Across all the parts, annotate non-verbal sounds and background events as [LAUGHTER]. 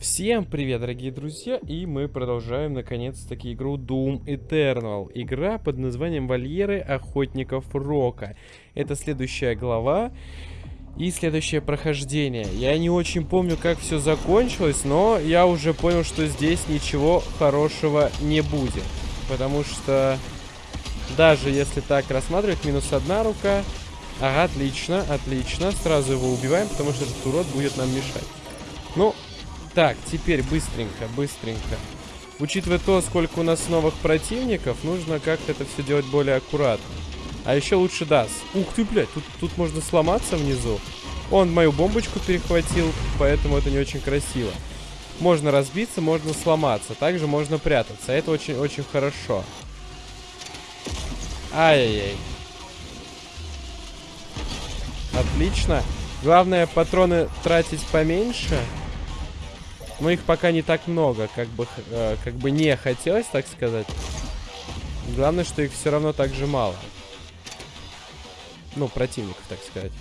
Всем привет, дорогие друзья, и мы продолжаем, наконец-таки, игру Doom Eternal. Игра под названием Вольеры Охотников Рока. Это следующая глава и следующее прохождение. Я не очень помню, как все закончилось, но я уже понял, что здесь ничего хорошего не будет. Потому что даже если так рассматривать, минус одна рука... Ага, отлично, отлично. Сразу его убиваем, потому что этот урод будет нам мешать. Ну, так, теперь быстренько, быстренько. Учитывая то, сколько у нас новых противников, нужно как-то это все делать более аккуратно. А еще лучше даст. Ух ты, блядь, тут, тут можно сломаться внизу. Он мою бомбочку перехватил, поэтому это не очень красиво. Можно разбиться, можно сломаться. Также можно прятаться. Это очень-очень хорошо. Ай-яй-яй. Отлично. Главное, патроны тратить поменьше. Но их пока не так много, как бы, э, как бы не хотелось, так сказать. Главное, что их все равно так же мало. Ну, противников, так сказать.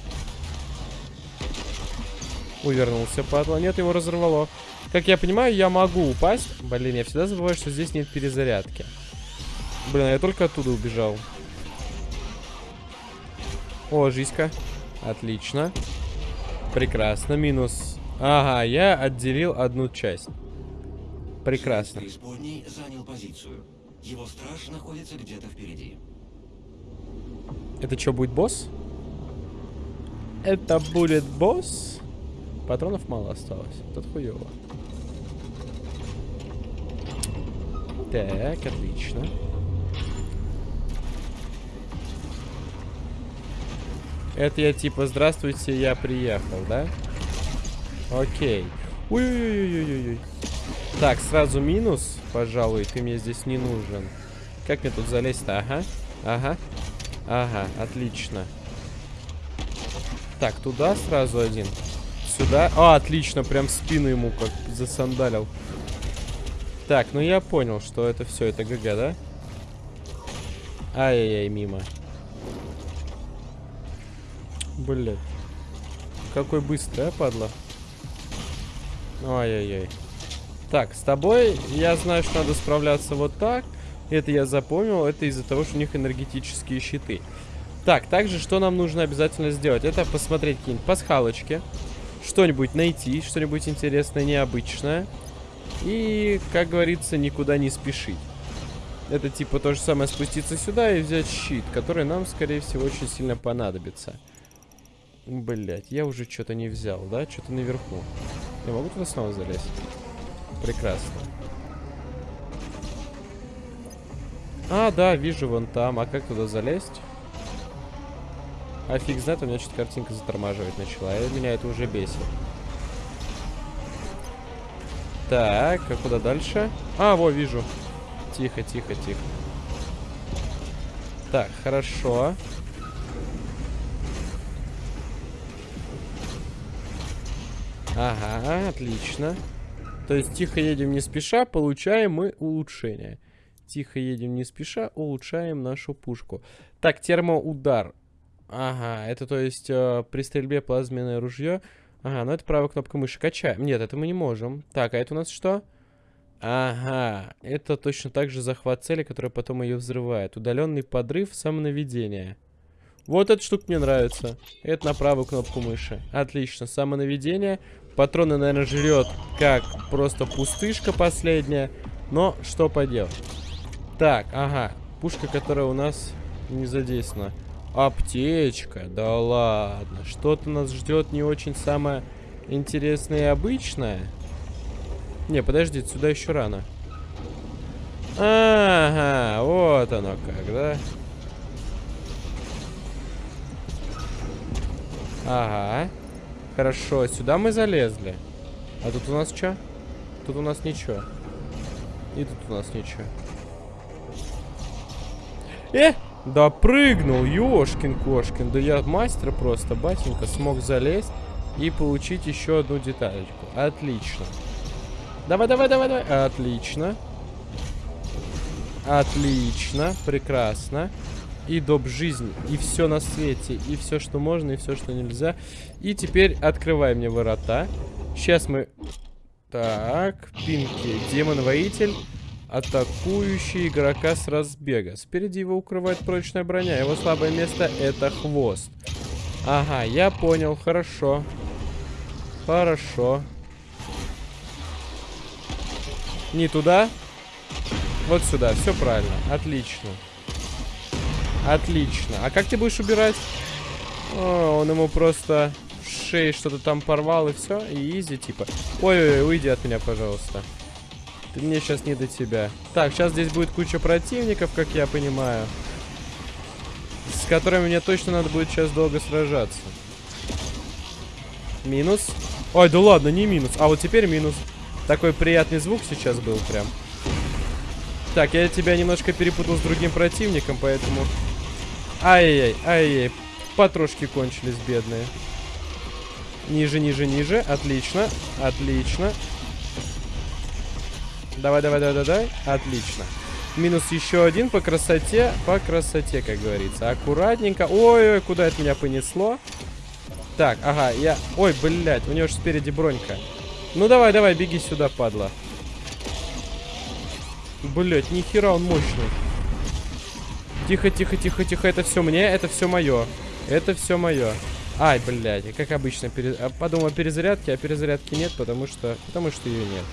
Увернулся, падла. Нет, его разорвало. Как я понимаю, я могу упасть. Блин, я всегда забываю, что здесь нет перезарядки. Блин, я только оттуда убежал. О, жизнька. Отлично. Прекрасно. Минус Ага, я отделил одну часть. Прекрасно. занял позицию. Его страж находится где-то впереди. Это что, будет босс? Это будет босс? Патронов мало осталось. Тут хуево. Так, отлично. Это я типа, здравствуйте, я приехал, да? Окей. Ой-ой-ой-ой-ой. Так, сразу минус, пожалуй, ты мне здесь не нужен. Как мне тут залезть-то? Ага, ага, ага, отлично. Так, туда сразу один. Сюда. А, отлично, прям спину ему как засандалил. Так, ну я понял, что это все, это ГГ, да? Ай-яй-яй, мимо. Блядь. Какой быстрый, а, падла? Ой-ой-ой. Так, с тобой я знаю, что надо справляться вот так. Это я запомнил. Это из-за того, что у них энергетические щиты. Так, также что нам нужно обязательно сделать? Это посмотреть какие-нибудь пасхалочки. Что-нибудь найти, что-нибудь интересное, необычное. И, как говорится, никуда не спешить. Это типа то же самое спуститься сюда и взять щит, который нам, скорее всего, очень сильно понадобится. Блять, я уже что-то не взял, да? Что-то наверху. Я могу туда снова залезть? Прекрасно. А, да, вижу вон там. А как туда залезть? А фиг знает, у меня что-то картинка затормаживать начала. И меня это уже бесит. Так, а куда дальше? А, во, вижу. Тихо, тихо, тихо. Так, хорошо. Ага, отлично. То есть тихо едем не спеша, получаем мы улучшение. Тихо едем не спеша, улучшаем нашу пушку. Так, термоудар. Ага, это то есть э, при стрельбе плазменное ружье. Ага, ну это правая кнопка мыши. Качаем. Нет, это мы не можем. Так, а это у нас что? Ага, это точно так же захват цели, которая потом ее взрывает. Удаленный подрыв, самонаведение. Вот эта штука мне нравится. Это на правую кнопку мыши. Отлично, самонаведение. Патроны, наверное, жрет как просто пустышка последняя. Но что поделать. Так, ага. Пушка, которая у нас не задействована. Аптечка. Да ладно. Что-то нас ждет не очень самое интересное и обычное. Не, подожди, сюда еще рано. Ага, вот оно как, да? Ага. Хорошо, сюда мы залезли. А тут у нас что? Тут у нас ничего. И тут у нас ничего. Э! Да прыгнул, ёшкин-кошкин. Да я мастер просто, батенька, смог залезть и получить еще одну деталечку. Отлично. Давай, давай, давай, давай. Отлично. Отлично, прекрасно и доп. жизнь, и все на свете, и все, что можно, и все, что нельзя. И теперь открывай мне ворота. Сейчас мы Так, Пинки. Демон-воитель, атакующий игрока с разбега. Спереди его укрывает прочная броня. Его слабое место это хвост. Ага, я понял, хорошо. Хорошо. Не туда. Вот сюда, все правильно. Отлично. Отлично. А как ты будешь убирать? О, он ему просто в шее что-то там порвал и все. И изи типа. Ой-ой-ой, уйди от меня, пожалуйста. Ты мне сейчас не до тебя. Так, сейчас здесь будет куча противников, как я понимаю. С которыми мне точно надо будет сейчас долго сражаться. Минус. Ой, да ладно, не минус. А вот теперь минус. Такой приятный звук сейчас был прям. Так, я тебя немножко перепутал с другим противником, поэтому... Ай-яй-яй, ай-яй. Патрошки кончились, бедные. Ниже, ниже, ниже. Отлично, отлично. Давай, давай, давай, давай. Отлично. Минус еще один по красоте. По красоте, как говорится. Аккуратненько. Ой-ой, куда это меня понесло? Так, ага, я... Ой, блядь, у него же спереди бронька. Ну давай, давай, беги сюда, падла. Блять, нихера он мощный. Тихо, тихо, тихо, тихо. Это все мне, это все мое. Это все мое. Ай, блядь, как обычно. Пере... А, подумал о перезарядке, а перезарядки нет, потому что... Потому что ее нет.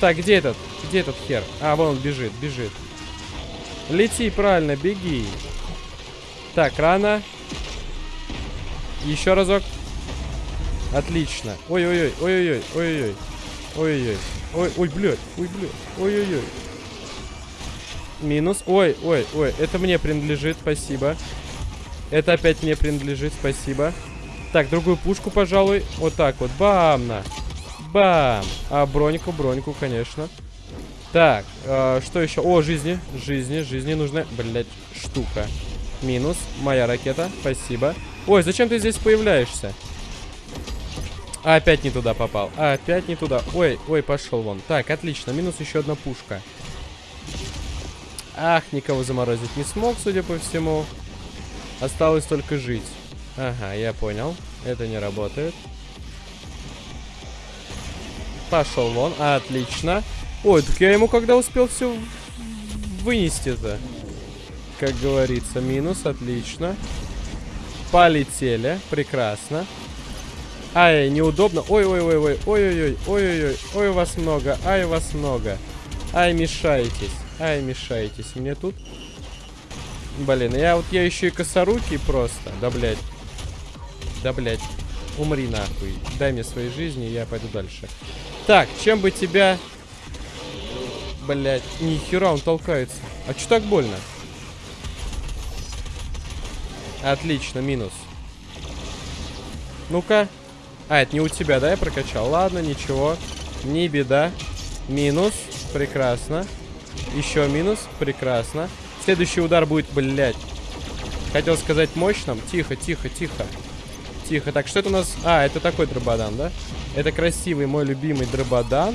Так, где этот? Где этот хер? А, вон он бежит, бежит. Лети, правильно, беги. Так, рано. Еще разок. Отлично. Ой-ой-ой, ой-ой-ой, ой-ой-ой. Ой-ой-ой. Ой, ой, блядь, ой, блядь, ой-ой-ой. Минус. Ой, ой, ой, это мне принадлежит, спасибо. Это опять мне принадлежит, спасибо. Так, другую пушку, пожалуй. Вот так вот, бам на. Бам. А, броньку, броньку, конечно. Так, э, что еще? О, жизни, жизни, жизни нужна, блядь, штука. Минус, моя ракета, спасибо. Ой, зачем ты здесь появляешься? Опять не туда попал. Опять не туда. Ой, ой, пошел вон. Так, отлично. Минус еще одна пушка. Ах, никого заморозить не смог, судя по всему. Осталось только жить. Ага, я понял. Это не работает. Пошел вон. Отлично. Ой, так я ему когда успел все вынести-то? Как говорится, минус. Отлично. Полетели. Прекрасно. Ай, неудобно. Ой-ой-ой-ой. Ой-ой-ой. Ой-ой-ой. Ой, вас много. Ай, вас много. Ай, мешаетесь. Ай, мешаетесь. Мне тут... Блин, я вот я еще и косорукий просто. Да, блядь. Да, блядь. Умри нахуй. Дай мне своей жизни, я пойду дальше. Так, чем бы тебя... Блядь, нихера он толкается. А что так больно? Отлично, минус. Ну-ка. А, это не у тебя, да, я прокачал? Ладно, ничего. Не беда. Минус. Прекрасно. Еще минус. Прекрасно. Следующий удар будет, блядь. Хотел сказать мощным. Тихо, тихо, тихо. Тихо. Так, что это у нас? А, это такой дрободан, да? Это красивый мой любимый дрободан.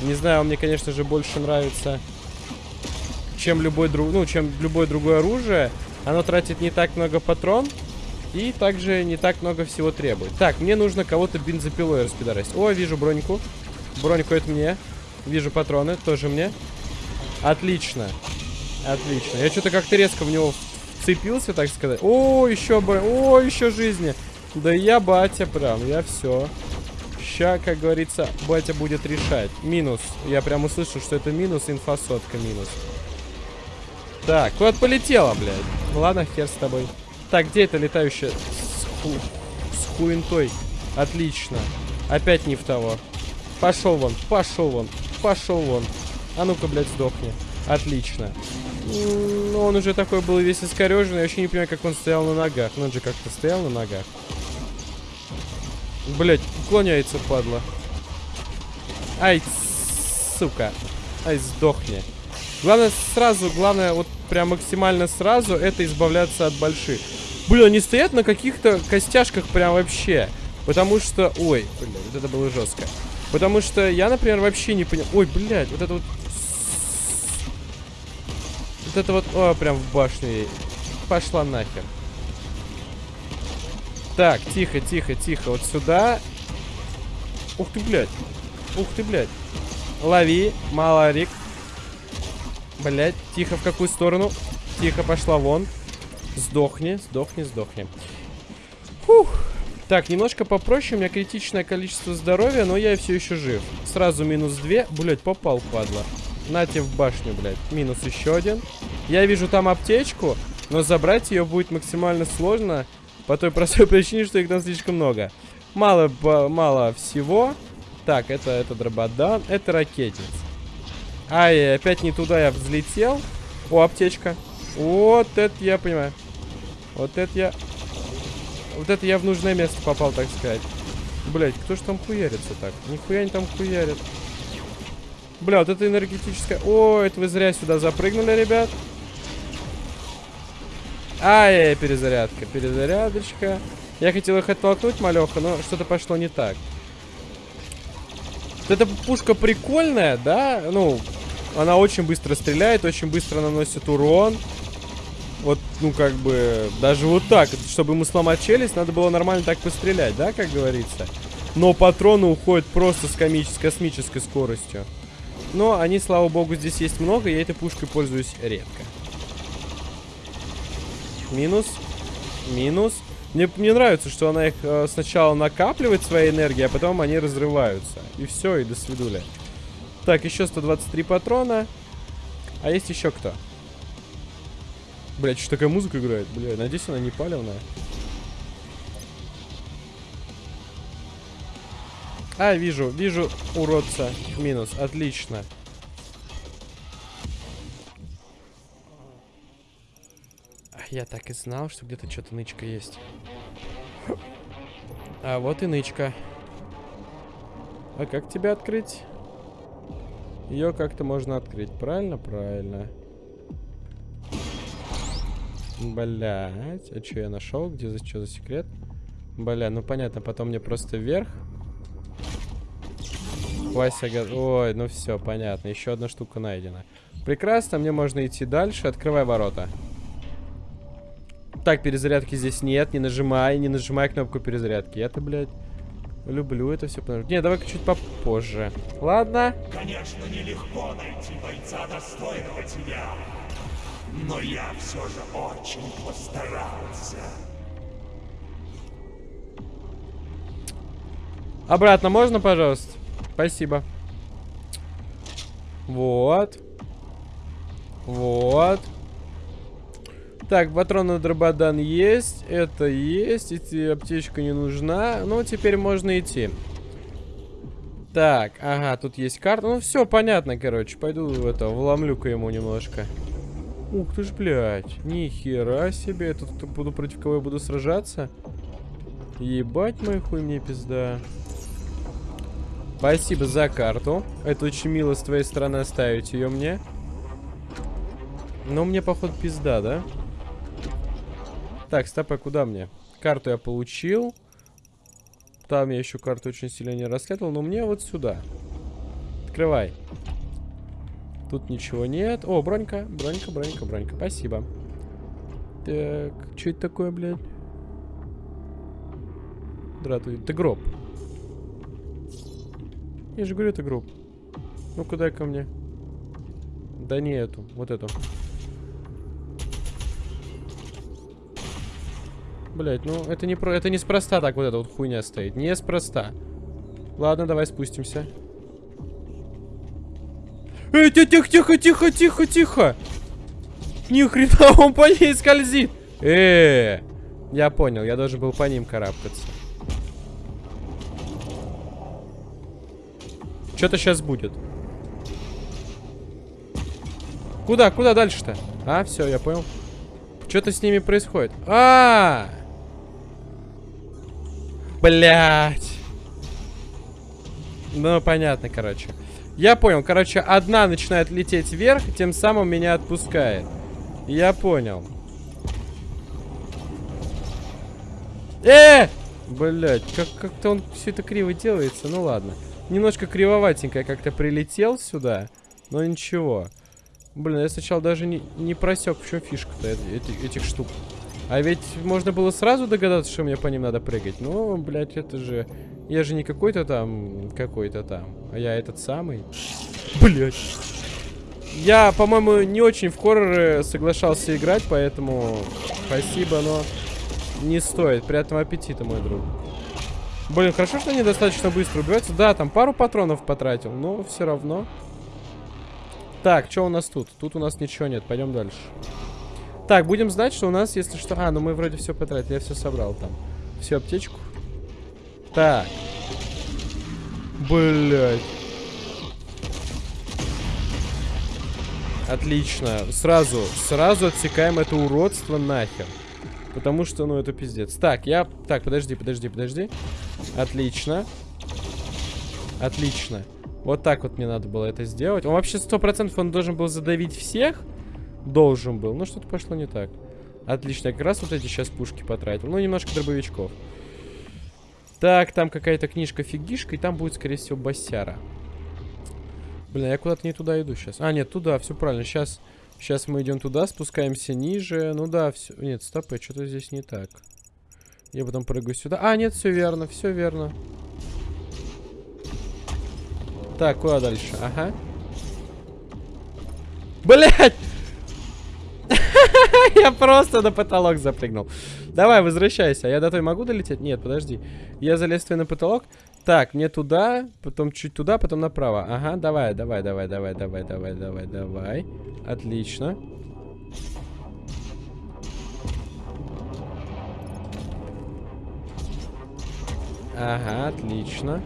Не знаю, он мне, конечно же, больше нравится, чем любой друг, ну, чем любое другое оружие. Оно тратит не так много патрон. И также не так много всего требует. Так, мне нужно кого-то бензопилой распидорасить. О, вижу броньку. Броньку это мне. Вижу патроны, тоже мне. Отлично. Отлично. Я что-то как-то резко в него вцепился, так сказать. О, еще бы. О, еще жизни. Да я батя прям, я все. Ща, как говорится, батя будет решать. Минус. Я прям услышал, что это минус, инфосотка минус. Так, куда полетела, блядь? Ладно, хер с тобой. Так, где это летающая с, ху... с хуинтой? Отлично. Опять не в того. Пошел вон, пошел вон, пошел вон. А ну-ка, блядь, сдохни. Отлично. Ну, он уже такой был весь искореженный. Я вообще не понимаю, как он стоял на ногах. Ну, он же как-то стоял на ногах. Блять, уклоняется, падла. Ай, сука. Ай, сдохни. Главное сразу, главное вот прям максимально сразу это избавляться от больших. Блин, они стоят на каких-то костяшках прям вообще. Потому что... Ой, блин, вот это было жестко. Потому что я, например, вообще не понял... Ой, блядь, вот это вот... Вот это вот... О, прям в башню Пошла нахер. Так, тихо, тихо, тихо. Вот сюда. Ух ты, блядь. Ух ты, блядь. Лови, малорик. Блядь, тихо, в какую сторону? Тихо, пошла вон. Сдохни, сдохни, сдохни. Фух. Так, немножко попроще, у меня критичное количество здоровья, но я все еще жив. Сразу минус 2. Блять, попал, падла. Нате в башню, блядь. Минус еще один. Я вижу там аптечку, но забрать ее будет максимально сложно. По той простой [LAUGHS] причине, что их там слишком много. Мало, мало всего. Так, это, это дрободан, это ракетниц. Ай, опять не туда я взлетел. О, аптечка. Вот это я понимаю. Вот это я... Вот это я в нужное место попал, так сказать. Блять, кто ж там хуярится так? Нихуя не там хуярит. Бля, вот это энергетическая... О, это вы зря сюда запрыгнули, ребят. Ай, перезарядка, перезарядочка. Я хотел их оттолкнуть, малеха, но что-то пошло не так. Вот эта пушка прикольная, да? Ну, она очень быстро стреляет, очень быстро наносит урон. Вот, ну, как бы, даже вот так, чтобы ему сломать челюсть, надо было нормально так пострелять, да, как говорится? Но патроны уходят просто с, комич с космической скоростью. Но они, слава богу, здесь есть много, я этой пушкой пользуюсь редко. Минус. Минус. Мне, мне нравится, что она их э, сначала накапливает своей энергией, а потом они разрываются. И все, и до свидули. Так, еще 123 патрона. А есть еще кто? Блять, что такая музыка играет? Бля, надеюсь, она не палевная. А, вижу, вижу уродца. Минус, отлично. Я так и знал, что где-то что-то нычка есть. А вот и нычка. А как тебя открыть? Ее как-то можно открыть, правильно? Правильно. Блять, а что я нашел? Где за что за секрет? Бля, ну понятно, потом мне просто вверх. Вася, ой, ну все, понятно. Еще одна штука найдена. Прекрасно, мне можно идти дальше. Открывай ворота. Так, перезарядки здесь нет. Не нажимай, не нажимай кнопку перезарядки. Я-то, блядь, люблю это все. Не, давай-ка чуть попозже. Ладно. Конечно, нелегко найти бойца достойного тебя. Но я все же очень постарался. Обратно можно, пожалуйста? Спасибо. Вот. Вот. Так, патроны дрободан есть. Это есть. Эти аптечка не нужна. Ну, теперь можно идти. Так, ага, тут есть карта. Ну, все понятно, короче. Пойду это, вломлю-ка ему немножко. Ух ты ж, блядь. Нихера себе. Я тут буду против кого я буду сражаться. Ебать мой хуй мне пизда. Спасибо за карту. Это очень мило с твоей стороны оставить ее мне. Но мне, походу, пизда, да? Так, стоп, а куда мне? Карту я получил. Там я еще карту очень сильно не расследовал, но мне вот сюда. Открывай. Тут ничего нет. О, бронька, бронька, бронька, бронька. Спасибо. Так, что это такое, блядь? Дратуй. Это гроб. Я же говорю, это гроб. Ну, куда ко мне? Да не эту, вот эту. Блять, ну это не про, это неспроста так вот эта вот хуйня стоит. Неспроста. Ладно, давай спустимся. Эй, тихо, тихо, тихо, тихо, тихо. Ни хрена, [LAUGHS] он по ней скользит. -э, -э. я понял, я должен был по ним карабкаться. Что-то сейчас будет. Куда, куда дальше-то? А, все, я понял. Что-то с ними происходит. А, -а, -а! Блять. Ну, понятно, короче. Я понял. Короче, одна начинает лететь вверх, тем самым меня отпускает. Я понял. Э! Блять, как- как-то он все это криво делается. Ну ладно. Немножко кривоватенько как-то прилетел сюда. Но ничего. Блин, я сначала даже не, не просек, в чем фишка-то этих штук. А ведь можно было сразу догадаться, что мне по ним надо прыгать. Ну, блядь, это же... Я же не какой-то там... Какой-то там. А я этот самый. Блядь. Я, по-моему, не очень в хорроры соглашался играть, поэтому... Спасибо, но... Не стоит. Приятного аппетита, мой друг. Блин, хорошо, что они достаточно быстро убиваются. Да, там пару патронов потратил, но все равно. Так, что у нас тут? Тут у нас ничего нет. Пойдем дальше. Так, будем знать, что у нас, если что... А, ну мы вроде все потратили. Я все собрал там. Всю аптечку. Так. Блять. Отлично. Сразу, сразу отсекаем это уродство нахер. Потому что, ну, это пиздец. Так, я... Так, подожди, подожди, подожди. Отлично. Отлично. Вот так вот мне надо было это сделать. Он вообще сто процентов он должен был задавить всех. Должен был. Ну, что-то пошло не так. Отлично. Я как раз вот эти сейчас пушки потратил. Ну, немножко дробовичков. Так, там какая-то книжка-фигишка, и там будет, скорее всего, басяра. Блин, я куда-то не туда иду сейчас. А, нет, туда, все правильно. Сейчас, сейчас мы идем туда, спускаемся ниже. Ну да, все. Нет, стоп, что-то здесь не так. Я потом прыгаю сюда. А, нет, все верно, все верно. Так, куда дальше? Ага. Блять! [LAUGHS] Я просто на потолок запрыгнул. Давай, возвращайся. Я до той могу долететь? Нет, подожди. Я залез на потолок. Так, мне туда, потом чуть туда, потом направо. Ага, давай, давай, давай, давай, давай, давай, давай, давай. Отлично. Ага, отлично.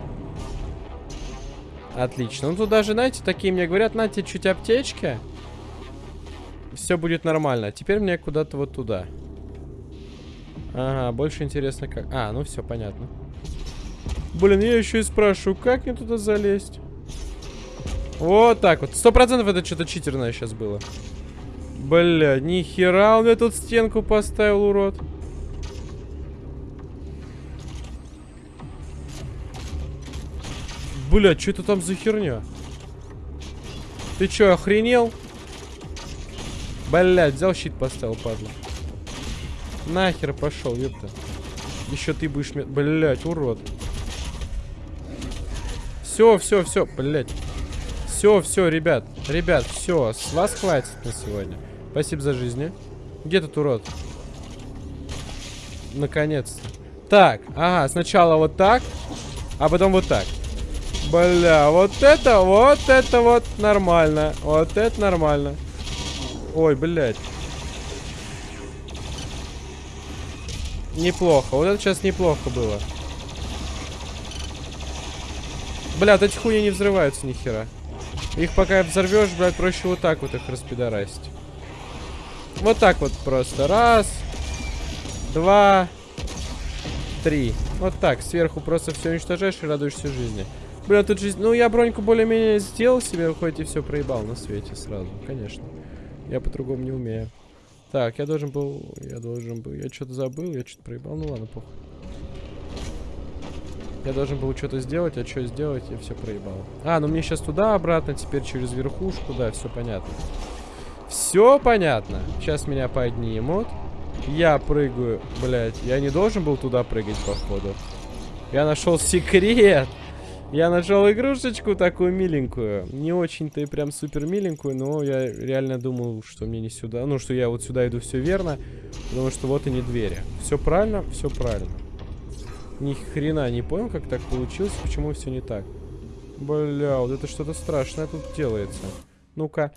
Отлично. Ну, тут даже, знаете, такие мне говорят, на тебе чуть аптечки. Все будет нормально. Теперь мне куда-то вот туда. Ага, больше интересно как... А, ну все, понятно. Блин, я еще и спрашиваю, как мне туда залезть? Вот так вот. Сто процентов это что-то читерное сейчас было. Бля, нихера он мне тут стенку поставил, урод. Бля, что это там за херня? Ты чё, охренел? Блядь, взял щит поставил, падла. Нахер пошел, ёпта. Еще ты будешь... Блядь, урод. Все, все, все, блядь. Все, все, ребят. Ребят, все, с вас хватит на сегодня. Спасибо за жизнь. Где тут урод? Наконец-то. Так, ага, сначала вот так, а потом вот так. Бля, вот это, вот это вот нормально. Вот это нормально. Ой, блядь. Неплохо. Вот это сейчас неплохо было. Блядь, эти хуйни не взрываются ни хера. Их пока взорвешь, блядь, проще вот так вот их распидорасить. Вот так вот просто. Раз. Два. Три. Вот так. Сверху просто все уничтожаешь и радуешься жизни. Бля, тут же... Ну, я броньку более-менее сделал себе, хоть и все проебал на свете сразу. Конечно. Я по-другому не умею. Так, я должен был... Я должен был... Я что-то забыл, я что-то проебал. Ну ладно, похуй. Я должен был что-то сделать, а что сделать, я все проебал. А, ну мне сейчас туда, обратно, теперь через верхушку, да, все понятно. Все понятно. Сейчас меня поднимут. Я прыгаю, блядь. Я не должен был туда прыгать, походу. Я нашел секрет. Я нашел игрушечку такую миленькую. Не очень-то и прям супер миленькую, но я реально думал, что мне не сюда. Ну, что я вот сюда иду все верно. Потому что вот и не двери. Все правильно, все правильно. Ни хрена не понял, как так получилось, почему все не так. Бля, вот это что-то страшное тут делается. Ну-ка.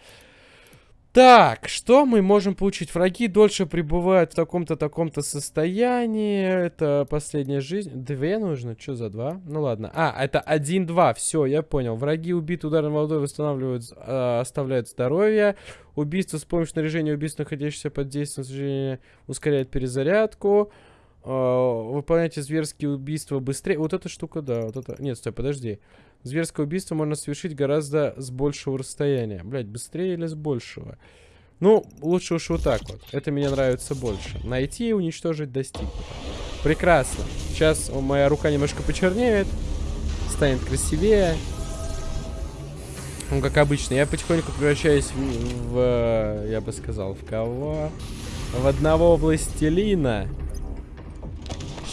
Так, что мы можем получить? Враги дольше пребывают в таком-то, таком-то состоянии. Это последняя жизнь. Две нужно? Что за два? Ну ладно. А, это один-два. Все, я понял. Враги убиты ударом водой восстанавливают, э, оставляют здоровье. Убийство с помощью снаряжения убийств, находящихся под действием снаряжения, ускоряет перезарядку. Выполняйте зверские убийства быстрее. Вот эта штука, да. Вот это... Нет, стой, подожди. Зверское убийство можно совершить гораздо с большего расстояния. Блять, быстрее или с большего? Ну, лучше уж вот так вот. Это мне нравится больше. Найти и уничтожить достигнуто. Прекрасно. Сейчас моя рука немножко почернеет. Станет красивее. Ну, как обычно. Я потихоньку превращаюсь в, в я бы сказал, в кого? В одного властелина.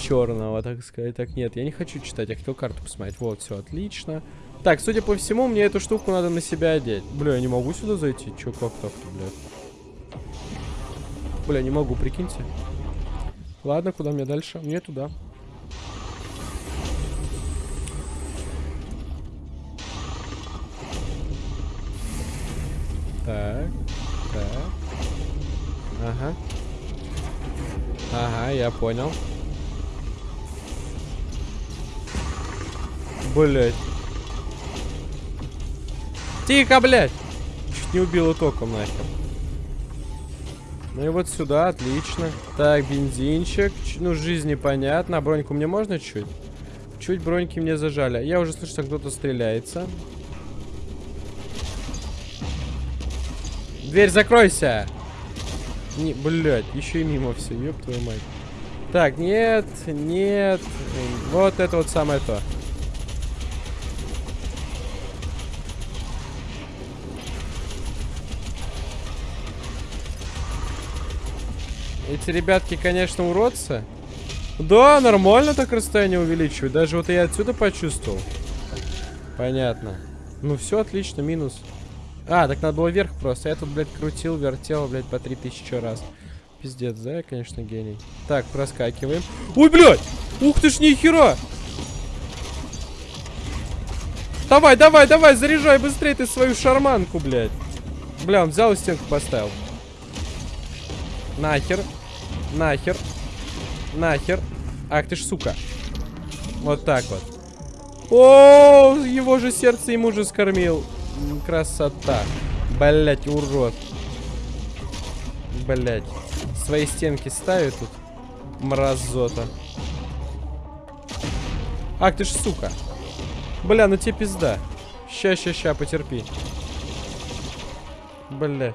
Черного, так сказать. Так, нет, я не хочу читать, я хотел карту посмотреть. Вот, все, отлично. Так, судя по всему, мне эту штуку надо на себя одеть. Бля, я не могу сюда зайти. Че, как так-то, бля? Бля, не могу, прикиньте. Ладно, куда мне дальше? Мне туда. Так, так. Ага. Ага, я понял. Блять. Тихо, блядь! Чуть не убила током нахер. Ну и вот сюда, отлично. Так, бензинчик. Ну, жизни понятно. А броньку мне можно чуть? Чуть броньки мне зажали. Я уже слышу, что кто-то стреляется. Дверь закройся! Не, блядь, еще и мимо все, ёб твою мать. Так, нет, нет. Вот это вот самое то. Эти ребятки, конечно, уродцы. Да, нормально так расстояние увеличивают. Даже вот я отсюда почувствовал. Понятно. Ну все, отлично, минус. А, так надо было вверх просто. Я тут, блядь, крутил, вертел, блядь, по 3000 раз. Пиздец, да, я, конечно, гений. Так, проскакиваем. Ой, блядь! Ух ты ж, нихера! Давай, давай, давай, заряжай быстрее ты свою шарманку, блядь. Бля, он взял и стенку поставил. Нахер. Нахер. Нахер. Ах ты ж, сука. Вот так вот. О, его же сердце ему же скормил. Красота. Блять, урод. Блять. Свои стенки ставит тут. Мразота. Ах ты ж, сука. Бля, ну тебе пизда. Ща, ща, ща, потерпи. Блять.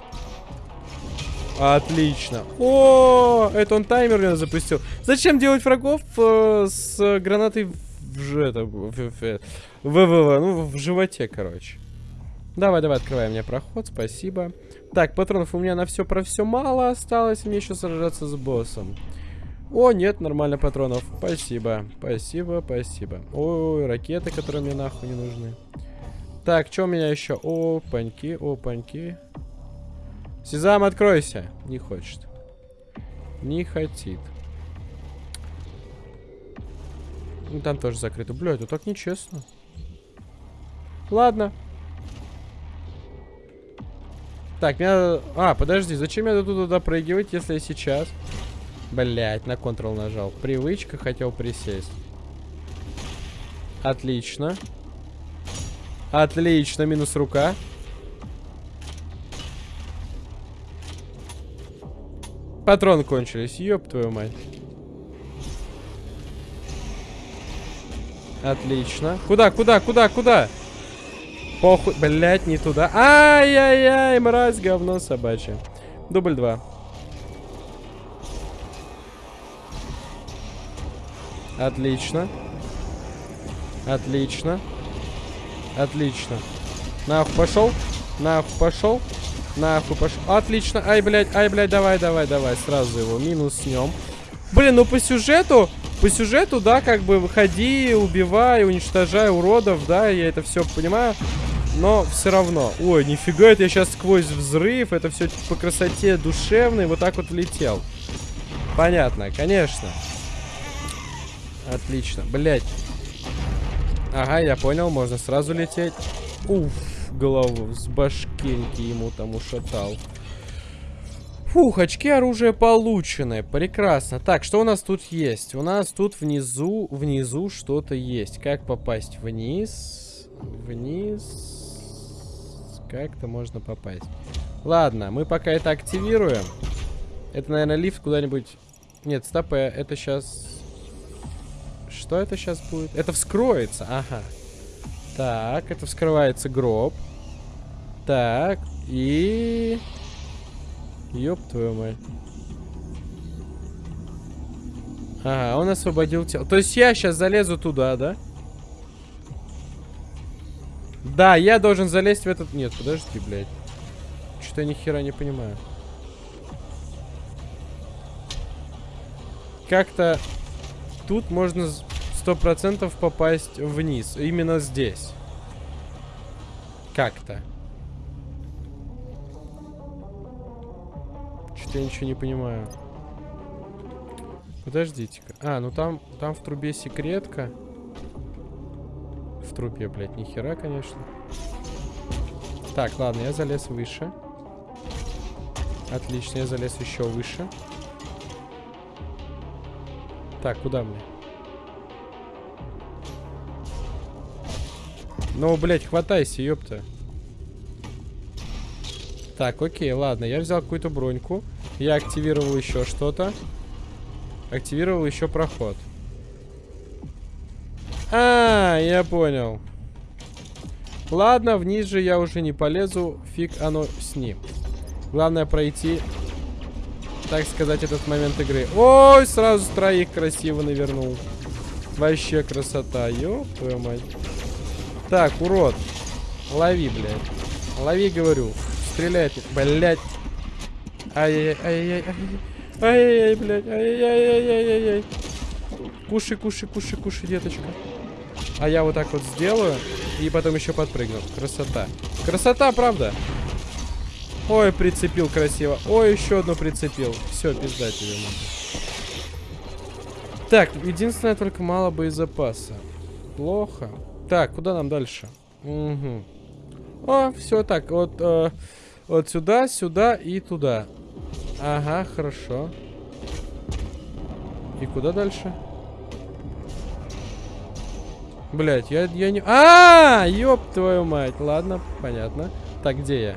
Отлично. О, это он таймер меня запустил. Зачем делать врагов э, с гранатой в, это, в, в, в, в, ну, в животе, короче. Давай, давай, открывай мне проход, спасибо. Так, патронов у меня на все про все мало осталось. Мне еще сражаться с боссом. О, нет, нормально патронов. Спасибо, спасибо, спасибо. Ой, ракеты, которые мне нахуй не нужны. Так, что у меня еще? Опаньки, опаньки. Сезам, откройся. Не хочет. Не хотит. Ну, там тоже закрыто. Бля, это так нечестно. Ладно. Так, меня... А, подожди, зачем я туда прыгивать, если я сейчас... Блять, на Ctrl нажал. Привычка, хотел присесть. Отлично. Отлично, минус рука. Патроны кончились, ёб твою мать. Отлично. Куда, куда, куда, куда? Похуй, блять, не туда. Ай-яй-яй, мразь, говно собачье. Дубль два. Отлично. Отлично. Отлично. Нахуй пошел. Нахуй пошел. Нахуй пошел. Отлично. Ай, блядь, ай, блядь, давай, давай, давай. Сразу его минус с нем. Блин, ну по сюжету, по сюжету, да, как бы выходи, убивай, уничтожай уродов, да, я это все понимаю. Но все равно. Ой, нифига, это я сейчас сквозь взрыв, это все по красоте душевной, вот так вот влетел. Понятно, конечно. Отлично, блять. Ага, я понял, можно сразу лететь. Уф голову с башкеньки ему там ушатал. Фух, очки оружия получены. Прекрасно. Так, что у нас тут есть? У нас тут внизу, внизу что-то есть. Как попасть вниз? Вниз. Как-то можно попасть. Ладно, мы пока это активируем. Это, наверное, лифт куда-нибудь... Нет, стоп, это сейчас... Что это сейчас будет? Это вскроется, ага. Так, это вскрывается гроб. Так, и... Ёб твою мать. Ага, он освободил тело. То есть я сейчас залезу туда, да? Да, я должен залезть в этот... Нет, подожди, блядь. Что-то я ни хера не понимаю. как-то тут можно сто процентов попасть вниз. Именно здесь. Как-то. Что-то я ничего не понимаю. Подождите-ка. А, ну там, там в трубе секретка. В трубе, блядь, ни хера, конечно. Так, ладно, я залез выше. Отлично, я залез еще выше. Так, куда мне? Ну, блядь, хватайся, ёпта. Так, окей, ладно. Я взял какую-то броньку. Я активировал еще что-то. Активировал еще проход. А, я понял. Ладно, вниз же я уже не полезу. Фиг оно с ним. Главное пройти, так сказать, этот момент игры. Ой, сразу троих красиво навернул. Вообще красота. Ёб твою мать. Так, урод. Лови, блядь. Лови, говорю. Стреляет. Блядь. Ай-яй-яй-яй-яй. Ай-яй-яй, блядь. Ай-яй-яй-яй-яй. Кушай, кушай, кушай, кушай, деточка. А я вот так вот сделаю. И потом еще подпрыгну. Красота. Красота, правда? Ой, прицепил красиво. Ой, еще одну прицепил. Все, пизда тебе надо. Так, единственное, только мало боезапаса. Плохо. Так, куда нам дальше? Угу. О, все так. Вот, э, вот сюда, сюда и туда. Ага, хорошо. И куда дальше? Блять, я, я не... А, -а, а, ёб твою мать. Ладно, понятно. Так, где я?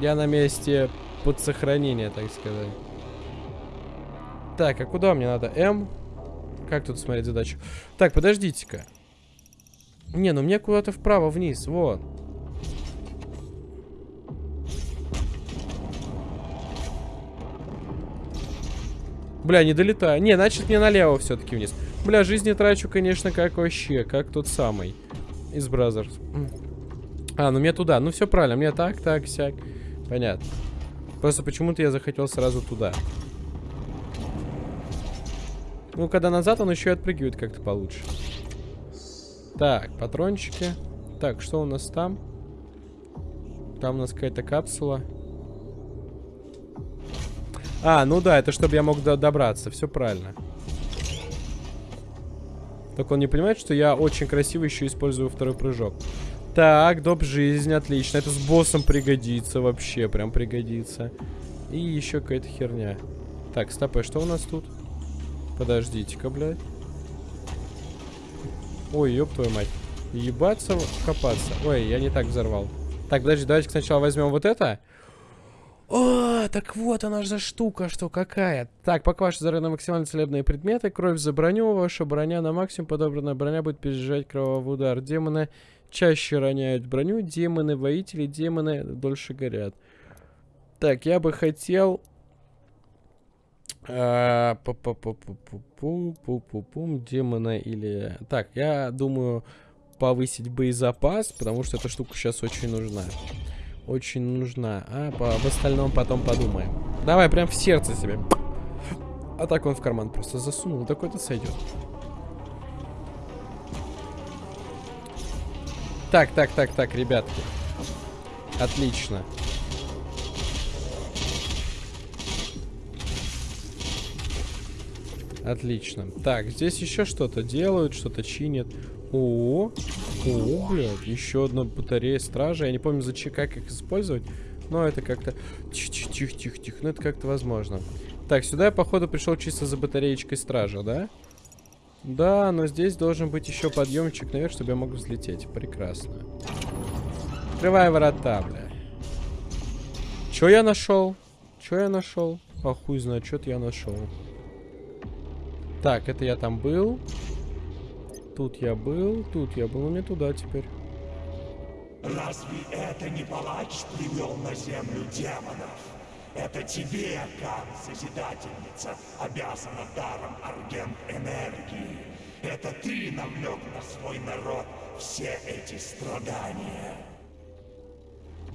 Я на месте под сохранение, так сказать. Так, а куда мне надо? М? Как тут смотреть задачу? Так, подождите-ка. Не, ну мне куда-то вправо, вниз, вот. Бля, не долетаю. Не, значит мне налево все-таки вниз. Бля, жизни трачу, конечно, как вообще, как тот самый из Brazzers. А, ну мне туда. Ну все правильно, мне так, так, сяк. Понятно. Просто почему-то я захотел сразу туда. Ну, когда назад, он еще и отпрыгивает как-то получше. Так, патрончики. Так, что у нас там? Там у нас какая-то капсула. А, ну да, это чтобы я мог до добраться. Все правильно. Только он не понимает, что я очень красиво еще использую второй прыжок. Так, доп жизнь, отлично. Это с боссом пригодится вообще, прям пригодится. И еще какая-то херня. Так, стопэ, что у нас тут? Подождите-ка, блядь. Ой, ёб твою мать. Ебаться, копаться. Ой, я не так взорвал. Так, подожди, давайте сначала возьмем вот это. О, так вот она же штука, что какая. Так, пока ваши здоровье максимально целебные предметы, кровь за броню, ваша броня на максимум, подобранная броня будет пережать кровавый удар. Демоны чаще роняют броню, демоны-воители, демоны дольше горят. Так, я бы хотел... Пу-пу-пу-пум, демона или... Так, я думаю повысить боезапас, потому что эта штука сейчас очень нужна очень нужна. А по, об остальном потом подумаем. Давай, прям в сердце себе. А так он в карман просто засунул. Такой-то сойдет. Так, так, так, так, ребятки. Отлично. Отлично. Так, здесь еще что-то делают, что-то чинят. О, о, блядь, еще одна батарея стражи. Я не помню, зачем, как их использовать. Но это как-то... Тихо-тихо-тихо-тихо. Ну, это как-то возможно. Так, сюда я, походу, пришел чисто за батареечкой стража, да? Да, но здесь должен быть еще подъемчик наверх, чтобы я мог взлететь. Прекрасно. Открывай ворота, бля. Че я нашел? Че я нашел? А хуй знает, что-то я нашел. Так, это я там был. Тут я был, тут я был, мне туда теперь. Разве это не палач привел на землю демонов? Это тебе, Кан, Созидательница, обязана даром Аргент Энергии. Это ты навлек на свой народ все эти страдания.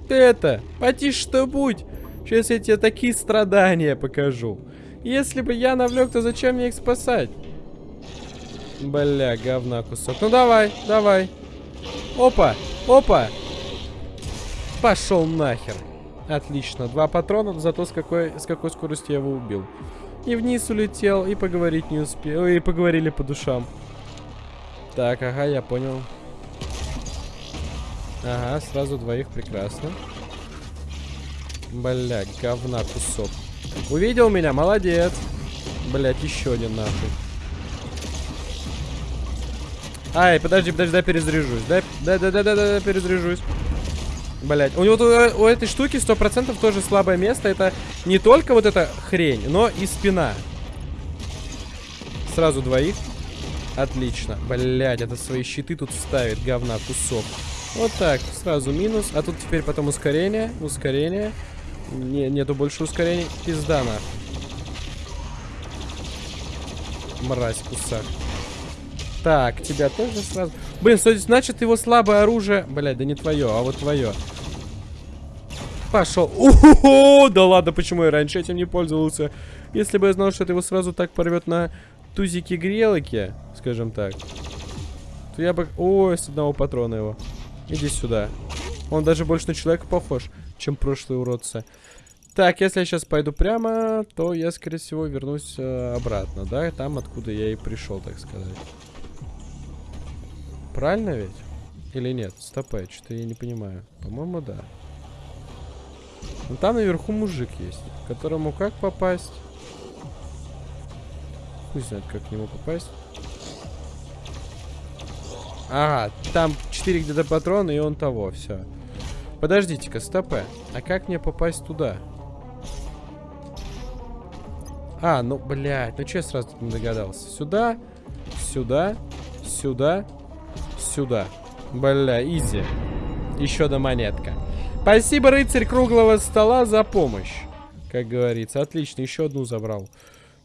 Ты это, потише что будь. Сейчас я тебе такие страдания покажу. Если бы я навлек, то зачем мне их спасать? Бля, говна кусок. Ну давай, давай. Опа, опа. Пошел нахер. Отлично. Два патрона, зато с какой, с какой скоростью я его убил. И вниз улетел, и поговорить не успел. И поговорили по душам. Так, ага, я понял. Ага, сразу двоих, прекрасно. Бля, говна кусок. Увидел меня, молодец. Блять, еще один нахуй. Ай, подожди, подожди, дай перезаряжусь. Дай, дай, дай, дай, дай, дай перезаряжусь. Блять, у него у, у этой штуки 100% тоже слабое место. Это не только вот эта хрень, но и спина. Сразу двоих. Отлично. Блять, это свои щиты тут ставит, говна, кусок. Вот так, сразу минус. А тут теперь потом ускорение, ускорение. Не, нету больше ускорений. Пизда на. Мразь, кусак. Так, тебя тоже сразу... Блин, значит его слабое оружие... Блядь, да не твое, а вот твое. Пошел. Ого, да ладно, почему я раньше этим не пользовался? Если бы я знал, что это его сразу так порвет на тузики-грелоки, скажем так, то я бы... Ой, с одного патрона его. Иди сюда. Он даже больше на человека похож, чем прошлые уродцы. Так, если я сейчас пойду прямо, то я, скорее всего, вернусь э, обратно, да? Там, откуда я и пришел, так сказать. Правильно ведь? Или нет? Стопэ, что-то я не понимаю. По-моему, да. Ну там наверху мужик есть, которому как попасть? Хуй знает, как к нему попасть. Ага, там 4 где-то патрона, и он того, все. Подождите-ка, стопэ. А как мне попасть туда? А, ну, блядь, ну что я сразу не догадался? Сюда, сюда, сюда, сюда. Бля, изи. Еще одна монетка. Спасибо, рыцарь круглого стола, за помощь. Как говорится. Отлично, еще одну забрал.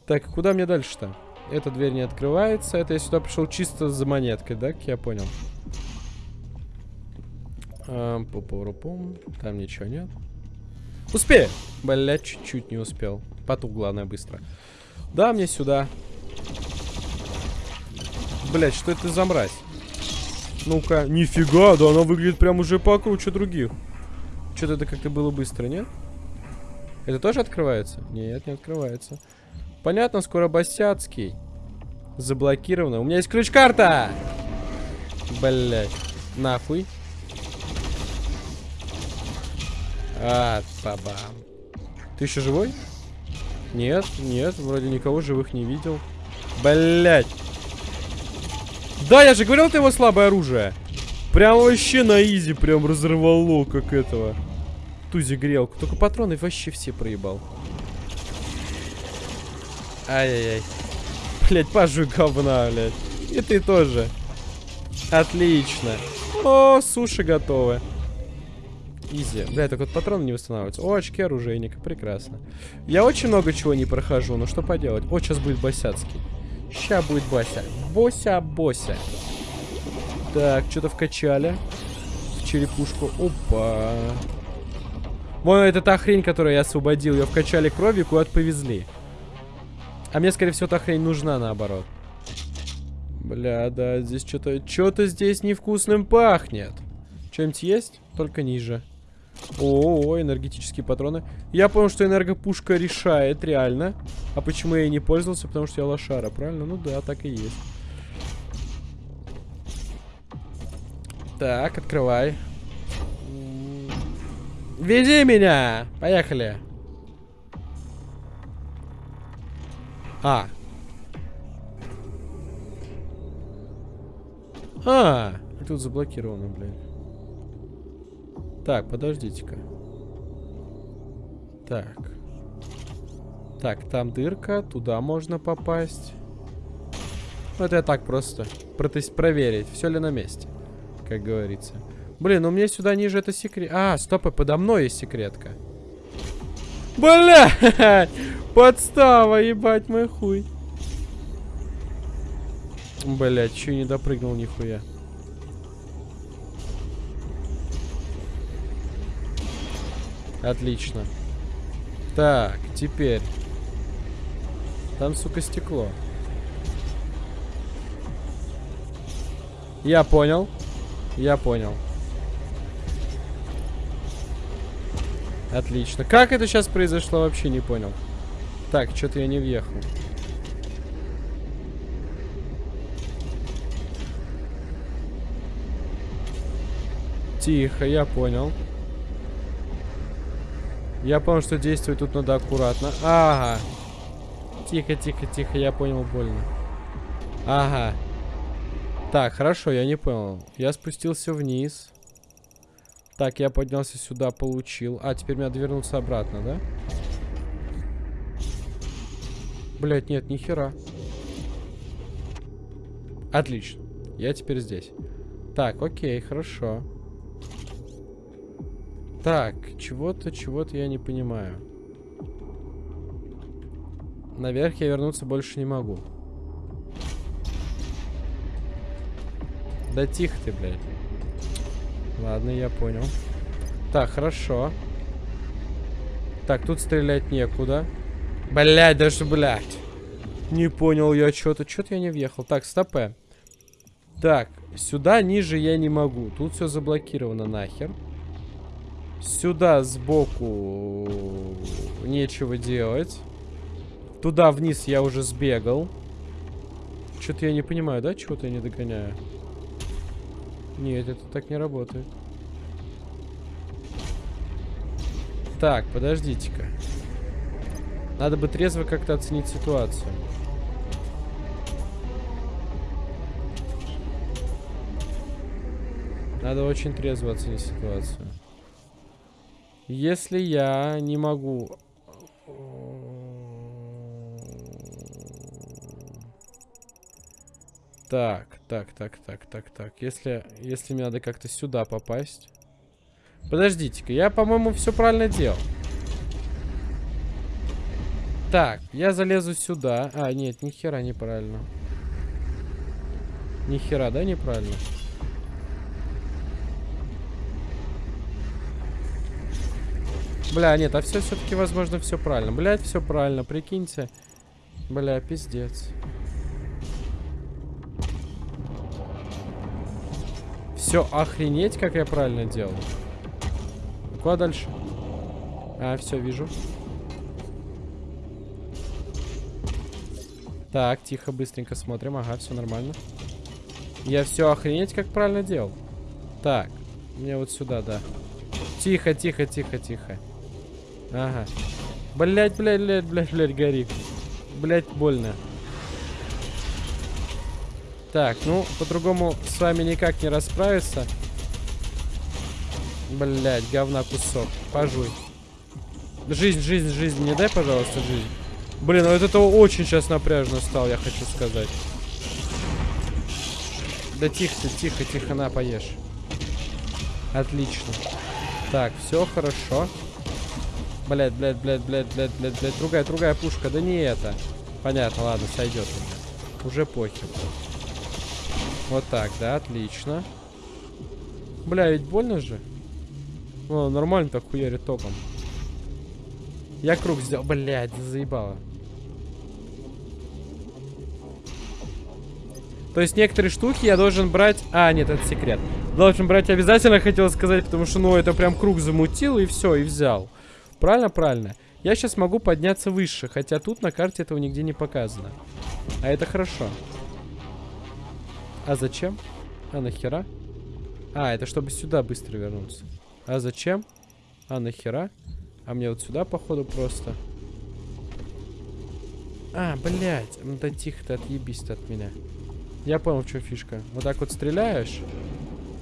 Так, куда мне дальше-то? Эта дверь не открывается. Это я сюда пришел чисто за монеткой, да? Как я понял. А, пу -пу -пум. Там ничего нет. Успею! Бля, чуть-чуть не успел. Потух, главное, быстро. Да, мне сюда. Блять, что это за мразь? Ну-ка, нифига, да она выглядит прям уже покруче других. Что-то это как-то было быстро, нет? Это тоже открывается? Нет, не открывается. Понятно, скоро Босяцкий. Заблокировано. У меня есть ключ-карта! Блять. Нахуй. А, бабам. Ты еще живой? Нет, нет, вроде никого живых не видел. Блять. Да, я же говорил, ты его слабое оружие. Прям вообще на изи прям разорвало, как этого. Тузи грелку. Только патроны вообще все проебал. Ай-яй-яй. Блять, пажу говна, блядь. И ты тоже. Отлично. О, суши готовы. Изи. Бля, так вот патроны не восстанавливаются. О, очки оружейника. Прекрасно. Я очень много чего не прохожу, но что поделать. О, сейчас будет Босяцкий. Сейчас будет Бася. Бося-бося. Так, что-то вкачали. В черепушку. Опа. Вон это та хрень, которую я освободил. Ее вкачали кровью, куда-то повезли. А мне, скорее всего, та хрень нужна, наоборот. Бля, да, здесь что-то... Что-то здесь невкусным пахнет. Что-нибудь есть? Только ниже. О, -о, о, энергетические патроны. Я понял, что энергопушка решает, реально. А почему я не пользовался? Потому что я лошара, правильно? Ну да, так и есть. Так, открывай. Веди меня! Поехали. А. А, тут заблокировано, блин. Так, подождите-ка. Так. Так, там дырка, туда можно попасть. Это я так просто. Протест проверить, все ли на месте как говорится. Блин, ну мне сюда ниже это секрет... А, стоп, подо мной есть секретка. Бля! [LAUGHS] Подстава, ебать мой хуй. Блять, чё не допрыгнул нихуя. Отлично. Так, теперь. Там, сука, стекло. Я понял. Я понял. Отлично. Как это сейчас произошло, вообще не понял. Так, что-то я не въехал. Тихо, я понял. Я понял, что действовать тут надо аккуратно. Ага. Тихо, тихо, тихо, я понял, больно. Ага. Так, хорошо, я не понял. Я спустился вниз. Так, я поднялся сюда, получил. А, теперь мне надо вернуться обратно, да? Блять, нет, ни хера. Отлично. Я теперь здесь. Так, окей, хорошо. Так, чего-то, чего-то я не понимаю. Наверх я вернуться больше не могу. Да тихо ты, блядь. Ладно, я понял. Так, хорошо. Так, тут стрелять некуда. Блядь, даже, блядь. Не понял я что-то. Что-то я не въехал. Так, стопе. Так, сюда ниже я не могу. Тут все заблокировано нахер. Сюда сбоку нечего делать. Туда вниз я уже сбегал. Что-то я не понимаю, да? Чего-то я не догоняю. Нет, это так не работает. Так, подождите-ка. Надо бы трезво как-то оценить ситуацию. Надо очень трезво оценить ситуацию. Если я не могу... Так, так, так, так, так, так. Если, если мне надо как-то сюда попасть... Подождите-ка, я, по-моему, все правильно делал. Так, я залезу сюда. А, нет, ни хера неправильно. Ни хера, да, неправильно? Бля, нет, а все все-таки, возможно, все правильно. Блять, все правильно, прикиньте. Бля, пиздец. Все, охренеть, как я правильно делал. Куда дальше? А, все, вижу. Так, тихо, быстренько смотрим. Ага, все нормально. Я все охренеть, как правильно делал. Так, мне вот сюда, да. Тихо, тихо, тихо, тихо. Ага. Блять, блять, блять, блять, блять, гори. Блять, больно. Так, ну, по-другому с вами никак не расправиться. Блять, говна кусок. Пожуй. Жизнь, жизнь, жизнь. Не дай, пожалуйста, жизнь. Блин, ну это очень сейчас напряжно стал, я хочу сказать. Да тихо ты, тихо, тихо, на, поешь. Отлично. Так, все хорошо. Блять, блять, блять, блять, блять, блять, блять. Другая, другая пушка. Да не это. Понятно, ладно, сойдет. Уже похер. Вот так, да, отлично. Бля, ведь больно же. О, нормально так хуярит током. Я круг сделал. Блядь, заебало. То есть некоторые штуки я должен брать... А, нет, это секрет. Должен брать обязательно, хотел сказать, потому что, ну, это прям круг замутил, и все, и взял. Правильно, правильно. Я сейчас могу подняться выше, хотя тут на карте этого нигде не показано. А это хорошо. А зачем? А нахера? А, это чтобы сюда быстро вернуться. А зачем? А нахера? А мне вот сюда, походу, просто... А, блядь. Ну да тихо ты, отъебись ты от меня. Я понял, в чем фишка. Вот так вот стреляешь.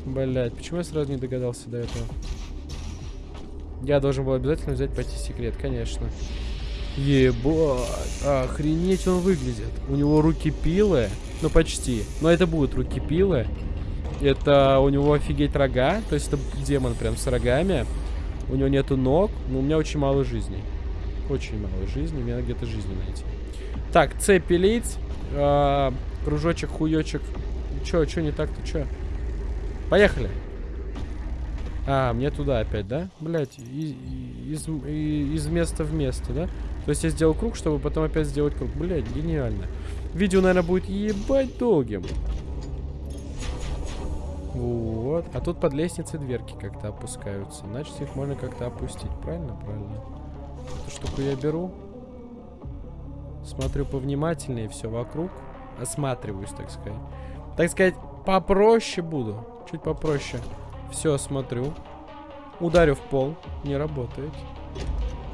Блядь, почему я сразу не догадался до этого? Я должен был обязательно взять пойти секрет, конечно. Ебать, охренеть он выглядит. У него руки пилы, ну почти. Но это будут руки пилы. Это у него офигеть рога, то есть это демон прям с рогами. У него нету ног, но у меня очень мало жизни. Очень мало жизни, мне надо где-то жизни найти. Так, цепь пилить, э, кружочек, хуёчек. Чё, чё не так-то, чё? Поехали. А, мне туда опять, да? Блять, из, из места в место, да? То есть я сделал круг, чтобы потом опять сделать круг. Блять, гениально. Видео, наверное, будет ебать долгим. Вот. А тут под лестницей дверки как-то опускаются. Значит, их можно как-то опустить. Правильно? Правильно. Эту штуку я беру. Смотрю повнимательнее все вокруг. Осматриваюсь, так сказать. Так сказать, попроще буду. Чуть попроще. Все, смотрю. Ударю в пол. Не работает.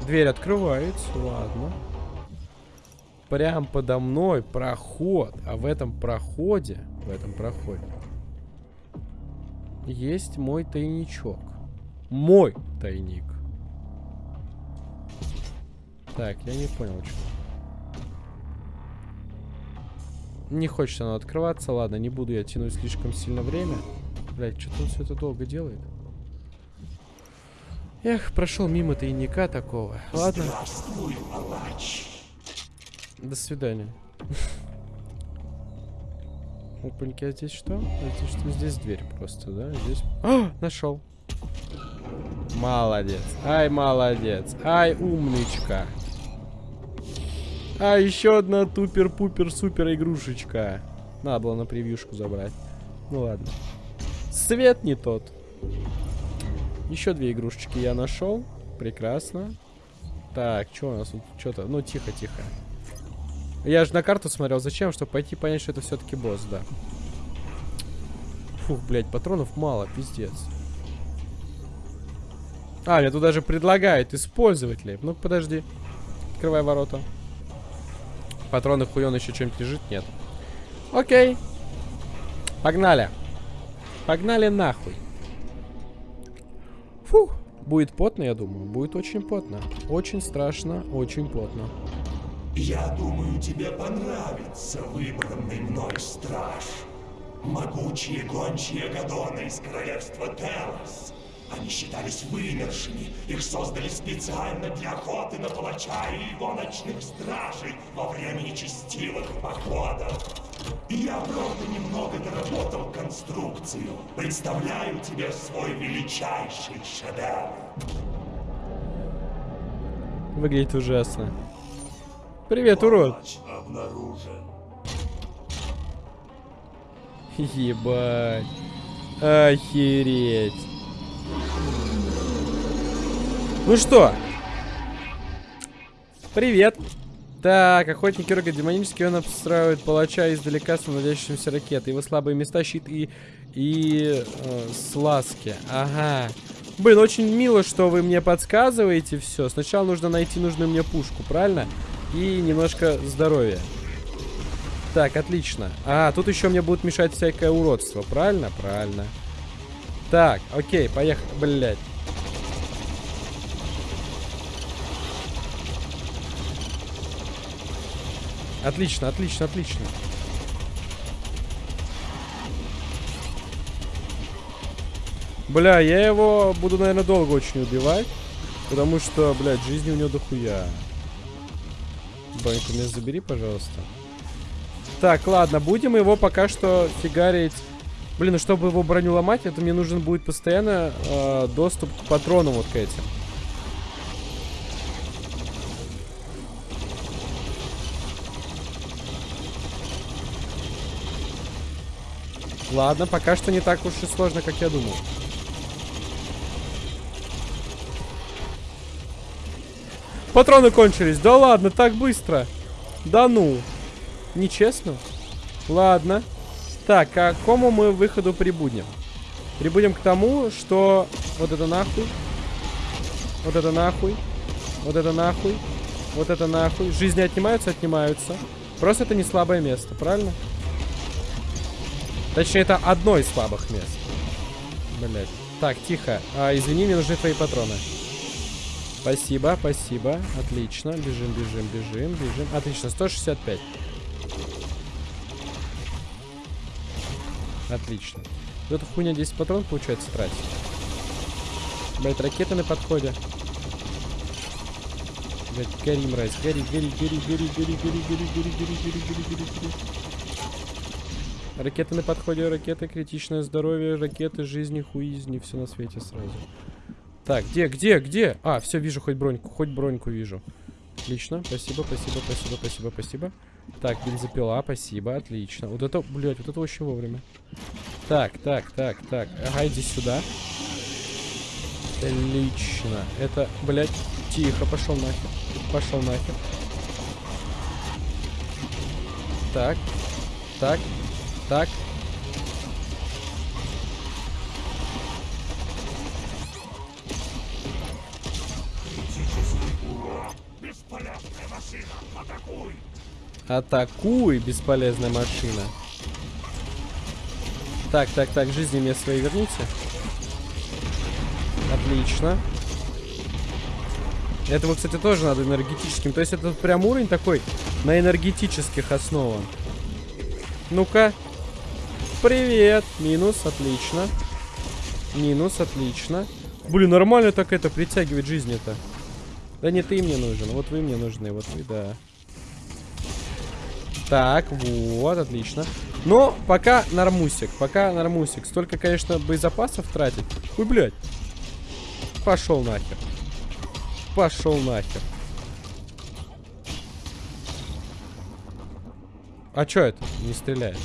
Дверь открывается. Ладно. Прям подо мной проход. А в этом проходе... В этом проходе... Есть мой тайничок. Мой тайник. Так, я не понял, что. Не хочет оно открываться. Ладно, не буду я тянуть слишком сильно время. Блять, что-то он все это долго делает. Эх, прошел мимо тайника такого. Ладно. Здравствуй, палач. До свидания. [LAUGHS] Опаньки, а здесь что? А здесь что? Здесь дверь просто, да? Здесь... А, нашел. Молодец. Ай, молодец. Ай, умничка. А, еще одна тупер-пупер-супер игрушечка. Надо было на превьюшку забрать. Ну ладно. Свет не тот. Еще две игрушечки я нашел. Прекрасно. Так, что у нас тут? Что-то... Ну, тихо-тихо. Я же на карту смотрел. Зачем? Чтобы пойти понять, что это все-таки босс, да. Фух, блядь, патронов мало, пиздец. А, мне тут даже предлагают использовать ли. Ну, подожди. Открывай ворота. Патроны хуён еще что-нибудь лежит? Нет. Окей. Погнали. Погнали нахуй. Фух. Будет потно, я думаю. Будет очень потно. Очень страшно, очень потно. Я думаю, тебе понравится выбранный мной страж. Могучие гончие Гадоны из королевства Телос. Они считались вымершими. Их создали специально для охоты на палача и его ночных стражей во время нечестивых походов. И я, правда, немного доработал конструкцию. Представляю тебе свой величайший шедевр. Выглядит ужасно. Привет, урод. Палач обнаружен. Ебать. Охереть. Ну что? Привет. Так, охотник Рога демонический, он обстраивает палача издалека с наводящимся ракетой. Его слабые места, щит и, и э, слазки. Ага. Блин, очень мило, что вы мне подсказываете все. Сначала нужно найти нужную мне пушку, правильно? И немножко здоровья. Так, отлично. А, тут еще мне будет мешать всякое уродство, правильно? Правильно. Так, окей, поехали. Блять. Отлично, отлично, отлично. Бля, я его буду, наверное, долго очень убивать. Потому что, блядь, жизни у него дохуя. Баньку меня забери, пожалуйста. Так, ладно, будем его пока что фигарить. Блин, ну чтобы его броню ломать, это мне нужен будет постоянно э, доступ к патронам вот к этим. Ладно, пока что не так уж и сложно, как я думал. Патроны кончились. Да ладно, так быстро. Да ну. Нечестно. Ладно. Так, к какому мы выходу прибудем? Прибудем к тому, что... Вот это нахуй. Вот это нахуй. Вот это нахуй. Вот это нахуй. Жизни отнимаются? Отнимаются. Просто это не слабое место, правильно? Точнее, это одно из слабых мест. Блять. Так, тихо. А, извини, мне нужны твои патроны. Спасибо, спасибо. Отлично. Бежим, бежим, бежим, бежим. Отлично, 165. Отлично. Вот эта хуйня 10 патронов получается тратить. Блять, ракеты на подходе. Блять, гори, мразь, гори, гори, гори, гори, гори, гори, гори, гори, гори, гори, гори, гори. Ракеты на подходе, ракеты, критичное здоровье, ракеты, жизни, хуизни, все на свете сразу. Так, где, где, где? А, все, вижу хоть броньку, хоть броньку вижу. Отлично, спасибо, спасибо, спасибо, спасибо, спасибо. Так, бензопила, спасибо, отлично. Вот это, блядь, вот это очень вовремя. Так, так, так, так. Ага, иди сюда. Отлично. Это, блядь, тихо, пошел нахер. Пошел нахер. Так, так, так. Атакуй! Атакуй, бесполезная машина. Так, так, так, жизни мне свои верните. Отлично. Этому, кстати, тоже надо энергетическим. То есть это прям уровень такой на энергетических основан. Ну-ка. Привет. Минус, отлично. Минус, отлично. Блин, нормально так это притягивать жизни-то. Да не ты мне нужен, вот вы мне нужны, вот вы, да. Так, вот, отлично. Но пока нормусик, пока нормусик. Столько, конечно, боезапасов тратить. Ой, блядь. Пошел нахер. Пошел нахер. А чё это? Не стреляет.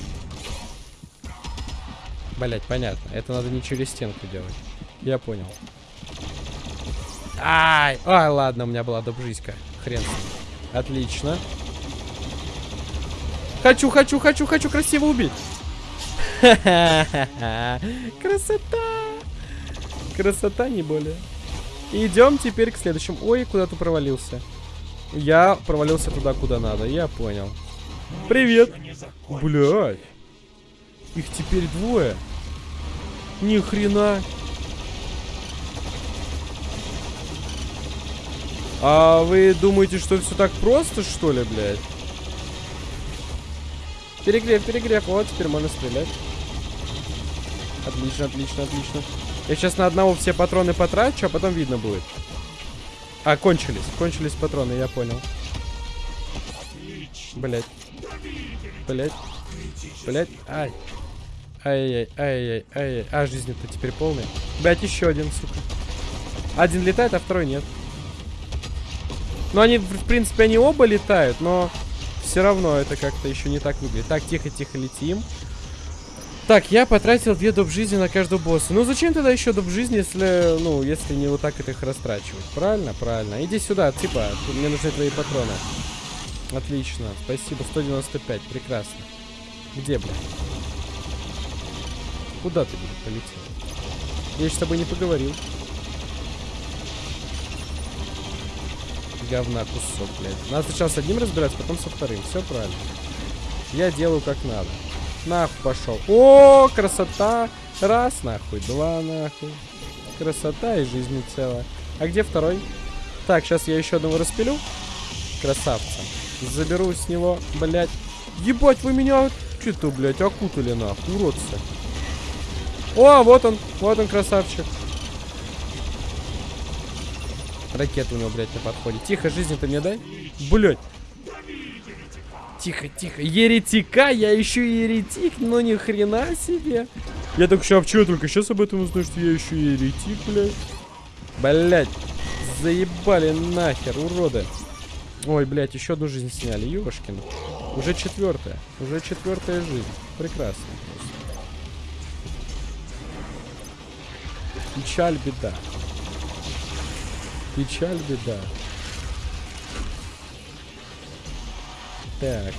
Блять, понятно. Это надо не через стенку делать. Я понял. Ай! Ай, ладно, у меня была добжиська. Хрен. Отлично. Хочу, хочу, хочу, хочу красиво убить. [LAUGHS] Красота! Красота, не более. Идем теперь к следующему. Ой, куда ты провалился? Я провалился туда, куда надо. Я понял. Привет. Блядь. Их теперь двое. Ни хрена. А вы думаете, что все так просто, что ли, блядь? Перегрев, перегрев. Вот, теперь можно стрелять. Отлично, отлично, отлично. Я сейчас на одного все патроны потрачу, а потом видно будет. А, кончились. Кончились патроны, я понял. Блять. Блять. Блять. Ай. Ай-яй, ай-яй, ай-яй. А, жизнь-то теперь полная. Блять, еще один, сука. Один летает, а второй нет. Ну, они, в принципе, они оба летают, но все равно это как-то еще не так выглядит. Так, тихо-тихо летим. Так, я потратил две доп жизни на каждого босса. Ну зачем тогда еще доп жизни, если, ну, если не вот так это их растрачивать? Правильно? Правильно. Иди сюда, типа, мне нужны твои патроны. Отлично. Спасибо, 195. Прекрасно. Где, блядь? Куда ты, блядь, полетел? Я с тобой не поговорил. Говна кусок, блядь. Надо сначала с одним разбираться, потом со вторым. Все правильно. Я делаю как надо. Нахуй пошел. О, красота. Раз, нахуй. Два, нахуй. Красота и жизнь целая. А где второй? Так, сейчас я еще одного распилю. Красавца. Заберу с него, блядь. Ебать, вы меня что-то, блядь, окутали, нахуй, уродцы. О, вот он, вот он, красавчик. Ракета у него, блядь, на подходе. Тихо, жизни-то мне дай. Блядь. Тихо, тихо. Еретика? Я еще и еретик? Ну ни хрена себе. Я только сейчас, что только сейчас об этом узнаю, что я еще и еретик, блядь. Блядь. Заебали нахер, уроды. Ой, блядь, еще одну жизнь сняли. Ёшкин. Уже четвертая. Уже четвертая жизнь. Прекрасно. Печаль, беда. Печаль, беда. Так.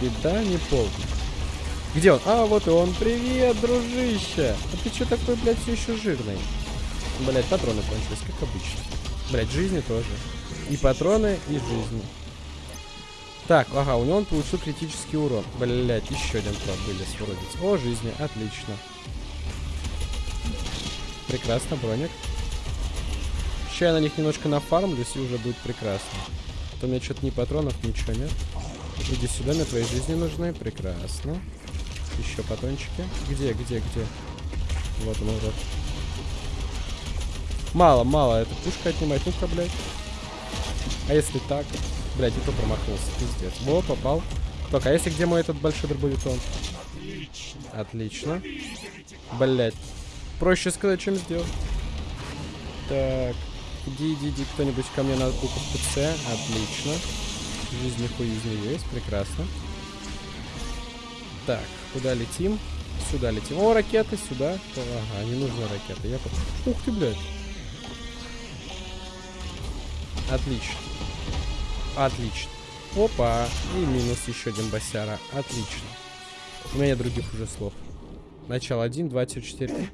Беда не полная. Где он? А, вот и он. Привет, дружище. А ты что такой, блядь, все еще жирный? Блядь, патроны кончились, как обычно. Блядь, жизни тоже. И патроны, и жизни. Так, ага, у него он получил критический урон. Блядь, еще один проб были свродец. О, жизни, отлично. Прекрасно, броник. Сейчас я на них немножко нафармлюсь, и уже будет прекрасно. А то у меня что-то ни патронов, ничего нет. Иди сюда, мне твои жизни нужны. Прекрасно. Еще патрончики. Где, где, где? Вот он, вот. Мало, мало. Это пушка отнимать. Ну-ка, блядь. А если так? Блядь, и то промахнулся. Пиздец. Во, попал. Так, а если где мой этот большой дробовитон? Отлично. Блять. Проще сказать, чем сделать. Так. Иди, иди, иди кто-нибудь ко мне на букву ПЦ. Отлично. Жизнь хуизни есть. Прекрасно. Так, куда летим? Сюда летим. О, ракеты сюда. Ага, не нужны ракеты. Я под... Ух ты, блядь. Отлично. Отлично. Опа. И минус еще один босяра. Отлично. У меня других уже слов. Начало 1, 2, 4.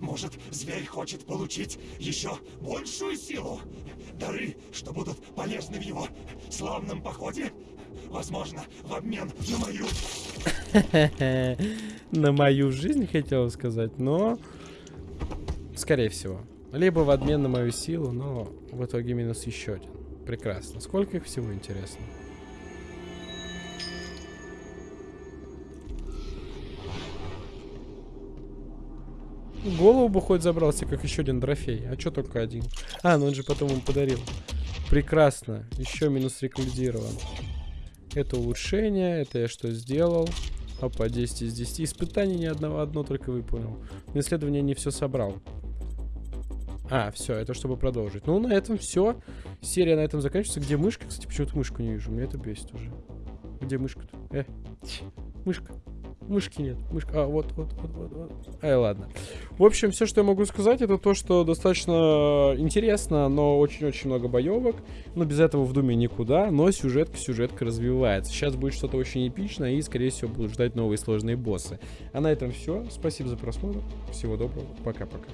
Может, зверь хочет получить еще большую силу? Дары, что будут полезны в его славном походе? Возможно, в обмен на мою... [LAUGHS] На мою жизнь, хотел сказать, но... Скорее всего. Либо в обмен на мою силу, но в итоге минус еще один. Прекрасно. Сколько их всего, интересно? Голову бы хоть забрался, как еще один трофей. А что только один? А, ну он же потом ему подарил. Прекрасно. Еще минус рекомендирован. Это улучшение. Это я что сделал? Опа, 10 из 10. Испытаний ни одного, одно только выполнил. На исследование не все собрал. А, все, это чтобы продолжить. Ну, на этом все. Серия на этом заканчивается. Где мышка? Кстати, почему-то мышку не вижу. Меня это бесит уже. Где мышка-то? Э, мышка. Мышки нет. Мышка. А, вот, вот, вот, вот, вот. Ай, ладно. В общем, все, что я могу сказать, это то, что достаточно интересно, но очень-очень много боевок. Но без этого в Думе никуда. Но сюжетка, сюжетка развивается. Сейчас будет что-то очень эпичное, и, скорее всего, будут ждать новые сложные боссы. А на этом все. Спасибо за просмотр. Всего доброго. Пока-пока.